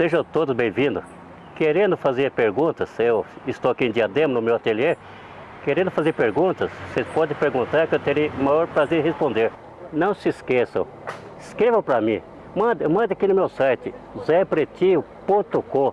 Sejam todos bem-vindos. Querendo fazer perguntas, eu estou aqui em Diadema, no meu ateliê, querendo fazer perguntas, vocês podem perguntar que eu terei o maior prazer em responder. Não se esqueçam, escrevam para mim, manda, aqui no meu site, zepretinho.com.